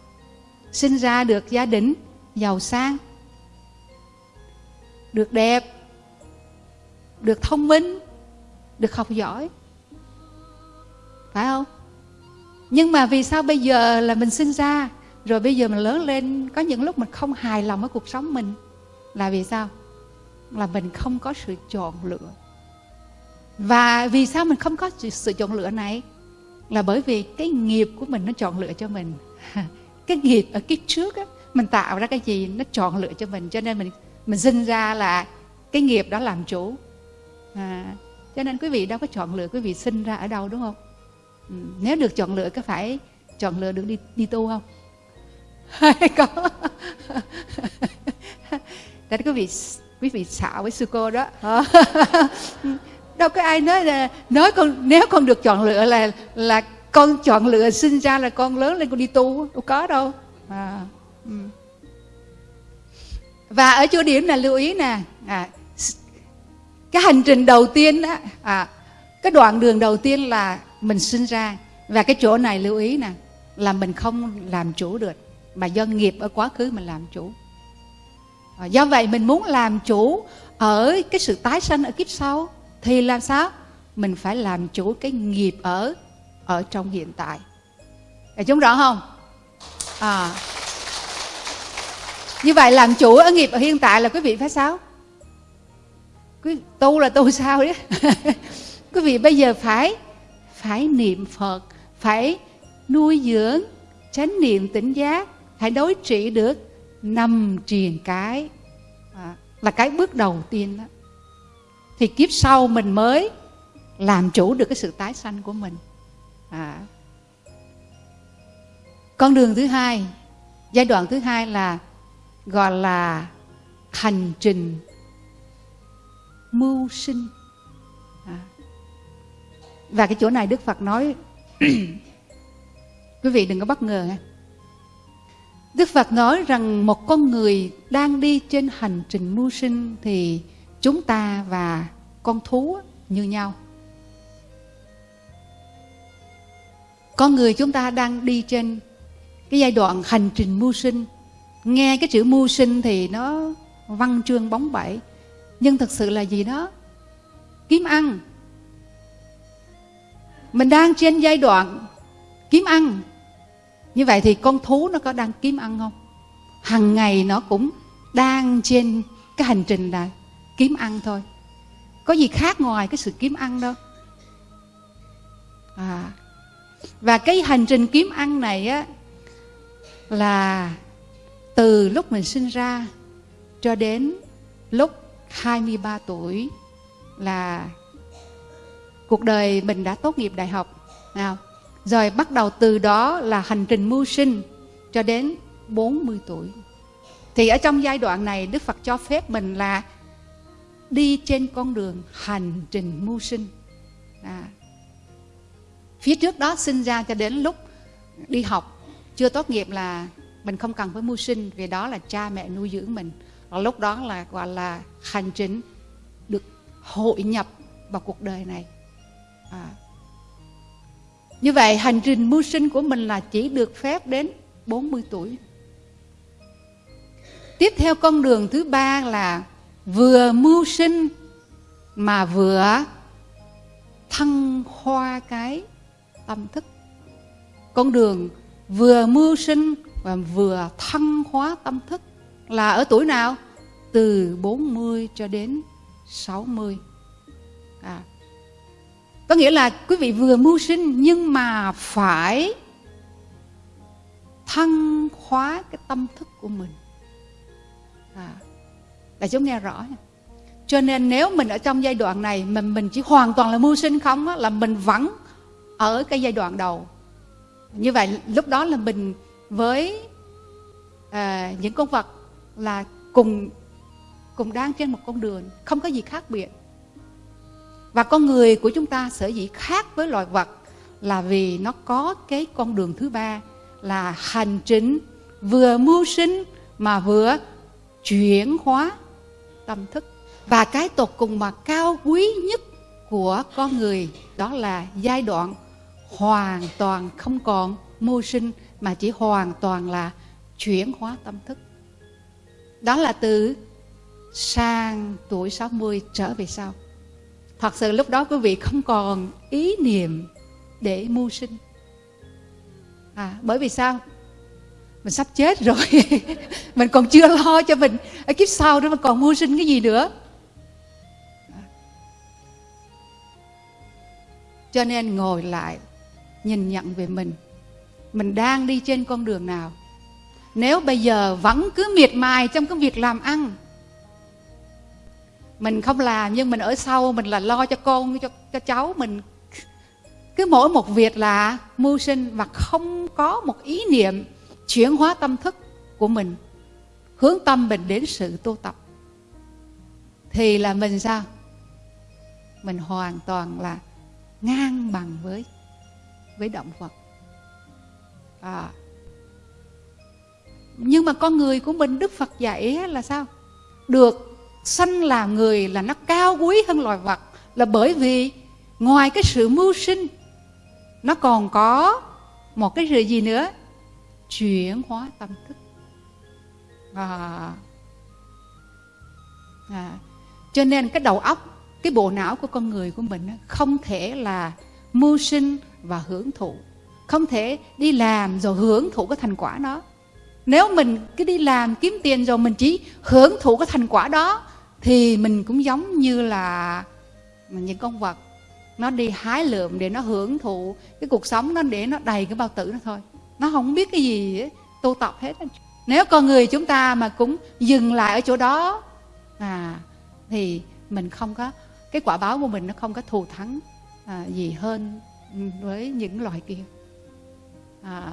sinh ra được gia đình giàu sang, được đẹp được thông minh, được học giỏi. Phải không? Nhưng mà vì sao bây giờ là mình sinh ra, rồi bây giờ mình lớn lên, có những lúc mình không hài lòng với cuộc sống mình, là vì sao? Là mình không có sự chọn lựa. Và vì sao mình không có sự chọn lựa này? Là bởi vì cái nghiệp của mình nó chọn lựa cho mình. <laughs> Cái nghiệp ở kiếp trước á, mình tạo ra cái gì nó chọn lựa cho mình, cho nên mình mình sinh ra là cái nghiệp đó làm chủ à, cho nên quý vị đâu có chọn lựa quý vị sinh ra ở đâu đúng không? Ừ, nếu được chọn lựa có phải chọn lựa được đi đi tu không? Hay có. <laughs> Tại quý vị quý vị xạo với sư cô đó. <laughs> Đâu có ai nói là nói con nếu con được chọn lựa là là con chọn lựa sinh ra là con lớn lên con đi tu đâu có đâu. À, ừ. và ở chỗ điểm là lưu ý nè. À, cái hành trình đầu tiên đó à, cái đoạn đường đầu tiên là mình sinh ra. Và cái chỗ này lưu ý nè là mình không làm chủ được mà do nghiệp ở quá khứ mình làm chủ. À, do vậy mình muốn làm chủ ở cái sự tái sanh ở kiếp sau thì làm sao? Mình phải làm chủ cái nghiệp ở ở trong hiện tại. Để chúng rõ không? À. Như vậy làm chủ ở nghiệp ở hiện tại là quý vị phải sao? Quý tu là tu sao đấy <laughs> quý vị bây giờ phải phải niệm phật phải nuôi dưỡng chánh niệm tỉnh giác phải đối trị được năm triền cái. À, là cái bước đầu tiên đó. Thì kiếp sau mình mới làm chủ được cái sự tái sanh của mình. À. con đường thứ hai giai đoạn thứ hai là gọi là hành trình mưu sinh. À. và cái chỗ này đức phật nói, <clears throat> quý vị đừng có bất ngờ ha. Đức phật nói rằng một con người đang đi trên hành trình mưu sinh thì chúng ta và con thú như nhau. Con người chúng ta đang đi trên cái giai đoạn hành trình mưu sinh. Nghe cái chữ mưu sinh thì nó văn chương bóng bẩy nhưng thật sự là gì đó? Kiếm ăn. Mình đang trên giai đoạn kiếm ăn. Như vậy thì con thú nó có đang kiếm ăn không? Hằng ngày nó cũng đang trên cái hành trình là kiếm ăn thôi. Có gì khác ngoài cái sự kiếm ăn đâu. À. Và cái hành trình kiếm ăn này á, là từ lúc mình sinh ra cho đến lúc 23 tuổi là cuộc đời mình đã tốt nghiệp đại học. Nào, rồi bắt đầu từ đó là hành trình mưu sinh cho đến 40 tuổi. Thì ở trong giai đoạn này, Đức Phật cho phép mình là đi trên con đường hành trình mưu sinh. À. phía trước đó sinh ra cho đến lúc đi học, chưa tốt nghiệp là mình không cần phải mưu sinh, vì đó là cha mẹ nuôi dưỡng mình và lúc đó là, gọi là, hành trình được hội nhập vào cuộc đời này. À. như vậy, hành trình mưu sinh của mình là chỉ được phép đến 40 tuổi. Tiếp theo con đường thứ ba là vừa mưu sinh mà vừa thăng hoa cái tâm thức. Con đường vừa mưu sinh và vừa thăng hóa tâm thức là ở tuổi nào? Từ 40 cho đến 60 à, có nghĩa là quý vị vừa mưu sinh nhưng mà phải thăng hóa cái tâm thức của mình. À, đại chúng nghe rõ cho nên nếu mình ở trong giai đoạn này mình mình chỉ hoàn toàn là mưu sinh không á, là mình vẫn ở cái giai đoạn đầu. Như vậy lúc đó là mình với à, những con vật là cùng cùng đang trên một con đường không có gì khác biệt và con người của chúng ta sở dĩ khác với loài vật là vì nó có cái con đường thứ ba là hành trình vừa mưu sinh mà vừa chuyển hóa tâm thức và cái tột cùng mà cao quý nhất của con người đó là giai đoạn hoàn toàn không còn mưu sinh mà chỉ hoàn toàn là chuyển hóa tâm thức. Đó là từ sang tuổi 60 trở về sau. Thật sự lúc đó quý vị không còn ý niệm để mưu sinh. À, bởi vì sao? Mình sắp chết rồi. <laughs> mình còn chưa lo cho mình ở kiếp sau đó mà còn mưu sinh cái gì nữa. Cho nên ngồi lại nhìn nhận về mình. Mình đang đi trên con đường nào? Nếu bây giờ vẫn cứ miệt mài trong cái việc làm ăn mình không làm nhưng mình ở sau Mình là lo cho con, cho, cho cháu Mình. Cứ mỗi một việc là mưu sinh Và không có một ý niệm chuyển hóa tâm thức của mình Hướng tâm mình đến sự tu tập. Thì là mình sao? Mình hoàn toàn là ngang bằng với với động vật. À, nhưng mà con người của mình đức phật dạy là sao? Được sanh là người là nó cao quý hơn loài vật là bởi vì ngoài cái sự mưu sinh nó còn có một cái sự gì nữa? Chuyển hóa tâm thức. À, à, cho nên cái đầu óc cái bộ não của con người của mình không thể là mưu sinh và hưởng thụ. Không thể đi làm rồi hưởng thụ cái thành quả đó. Nếu mình cứ đi làm kiếm tiền rồi mình chỉ hưởng thụ cái thành quả đó thì mình cũng giống như là những con vật nó đi hái lượm để nó hưởng thụ cái cuộc sống nó để nó đầy cái bao tử nó thôi. Nó không biết cái gì ấy, tu tập hết nếu con người chúng ta mà cũng dừng lại ở chỗ đó à thì mình không có cái quả báo của mình nó không có thù thắng à, gì hơn với những loài kia. À,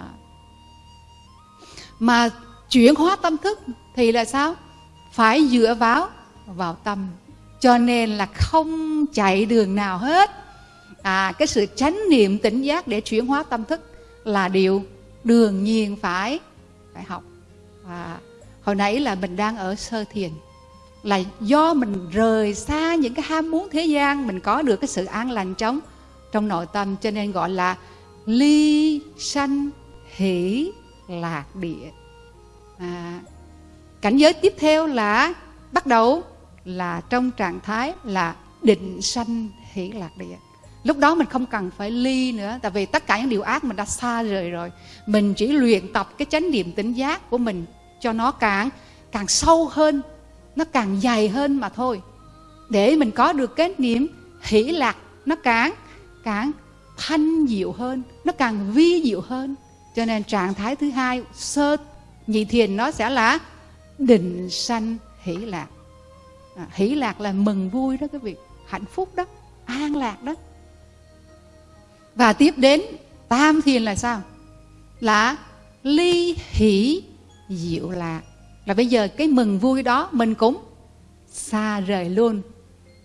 mà chuyển hóa tâm thức thì là sao? Phải dựa vào vào tâm. Cho nên là không chạy đường nào hết. À cái sự chánh niệm tỉnh giác để chuyển hóa tâm thức là điều đương nhiên phải phải học. Và hồi nãy là mình đang ở sơ thiền là do mình rời xa những cái ham muốn thế gian mình có được cái sự an lành trong trong nội tâm cho nên gọi là ly sanh hỷ lạc địa. À, cảnh giới tiếp theo là bắt đầu là trong trạng thái là định sanh hỷ lạc địa. Lúc đó mình không cần phải ly nữa, tại vì tất cả những điều ác mình đã xa rời rồi. Mình chỉ luyện tập cái chánh niệm tỉnh giác của mình cho nó càng càng sâu hơn, nó càng dày hơn mà thôi. Để mình có được cái niệm hỷ lạc, nó càng càng thanh diệu hơn, nó càng vi diệu hơn. Cho nên trạng thái thứ hai, sơ nhị thiền nó sẽ là định sanh hỷ lạc à, hỷ lạc là mừng vui đó cái việc hạnh phúc đó an lạc đó. Và tiếp đến tam thiền là sao? Là ly hỷ diệu lạc. Là bây giờ cái mừng vui đó mình cũng xa rời luôn.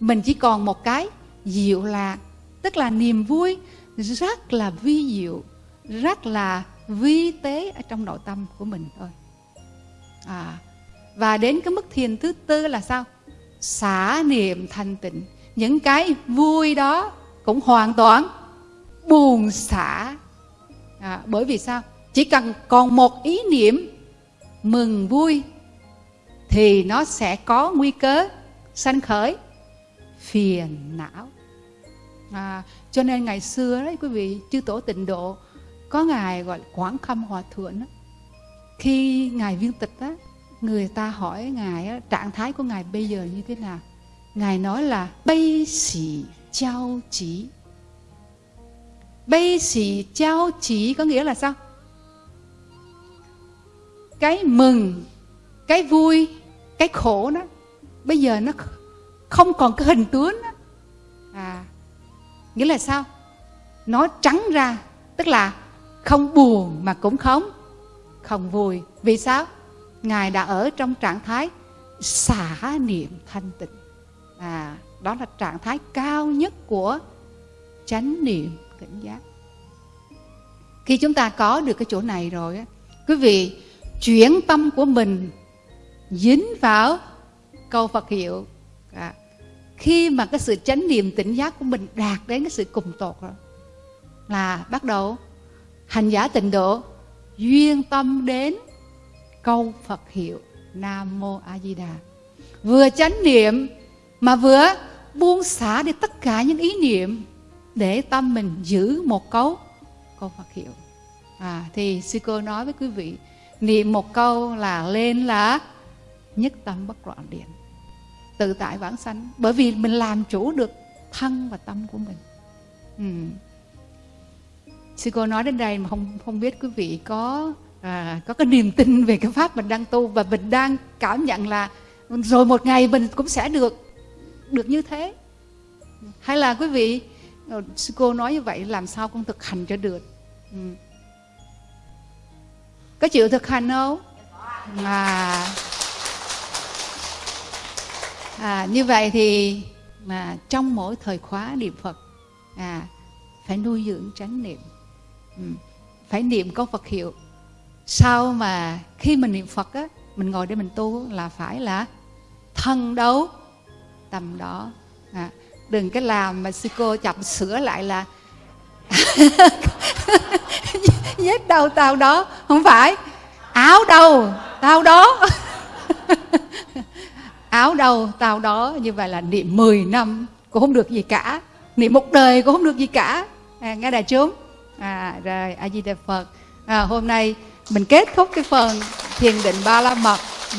Mình chỉ còn một cái diệu lạc tức là niềm vui rất là vi diệu rất là vi tế ở trong nội tâm của mình thôi. À, và đến cái mức thiền thứ tư là sao? Xả niệm thanh tịnh. Những cái vui đó cũng hoàn toàn buồn xả. À, bởi vì sao? Chỉ cần còn một ý niệm mừng vui thì nó sẽ có nguy cơ sanh khởi phiền não. À, cho nên ngày xưa đấy quý vị chư tổ tịnh độ có ngài gọi là quảng khâm hòa thượng đó. khi ngài viên tịch đó người ta hỏi ngài trạng thái của ngài bây giờ như thế nào? Ngài nói là, bây xỉ trao chỉ bây sĩ trao chỉ có nghĩa là sao? Cái mừng, cái vui, cái khổ đó, bây giờ nó không còn cái hình tướng đó. à nghĩa là sao? Nó trắng ra, tức là không buồn mà cũng không không vui. Vì sao? Ngài đã ở trong trạng thái xả niệm thanh tịnh. À đó là trạng thái cao nhất của chánh niệm tỉnh giác. Khi chúng ta có được cái chỗ này rồi quý vị chuyển tâm của mình dính vào câu Phật hiệu. À, khi mà cái sự chánh niệm tỉnh giác của mình đạt đến cái sự cùng tột rồi là bắt đầu hành giả tịnh độ duyên tâm đến câu Phật hiệu Nam Mô A Di Đà. Vừa chánh niệm mà vừa buông xả đi tất cả những ý niệm để tâm mình giữ một câu câu Phật hiệu. À, thì sư cô nói với quý vị niệm một câu là lên là nhất tâm bất loạn điện. Tự tại vãng sanh bởi vì mình làm chủ được thân và tâm của mình. Ừ. sư cô nói đến đây mà không không biết quý vị có à, có cái niềm tin về cái pháp mình đang tu và mình đang cảm nhận là rồi một ngày mình cũng sẽ được được như thế. Hay là quý vị ờ, sư cô nói như vậy làm sao con thực hành cho được? Ừ. có chịu thực hành không? À. À, như vậy thì mà trong mỗi thời khóa niệm phật à phải nuôi dưỡng chánh niệm. Ừ. phải niệm có phật hiệu sau mà khi mình niệm phật á mình ngồi để mình tu là phải là thân đấu tầm đó. À, đừng cái làm mà sư cô chậm sửa lại là <laughs> vết đầu tao đó không phải. Áo đầu tao đó. <laughs> Áo đâu tao đó như vậy là niệm 10 năm cũng không được gì cả. Niệm một đời cũng không được gì cả. À, nghe đại chúng. À, rồi a di đà phật. À, hôm nay mình kết thúc cái phần thiền định ba la mật. Ừ.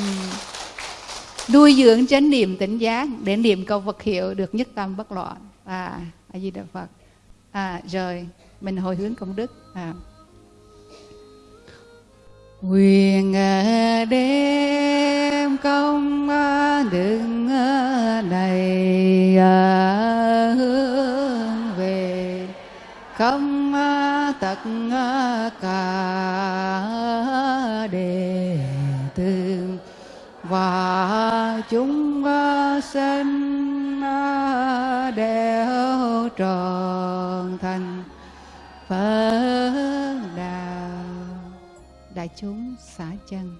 Nuôi dưỡng chánh niệm tỉnh giác để niệm câu vật hiệu được nhất tâm bất loạn. À a di đà phật. À, rồi mình hồi hướng công đức. À. Quyền à, đêm công à, đức à, này hướng không à, tất à, cả đệ tử. Và chúng sinh đều tròn thành Phật đạo đại chúng xả chân.